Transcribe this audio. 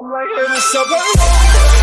I'm like, right here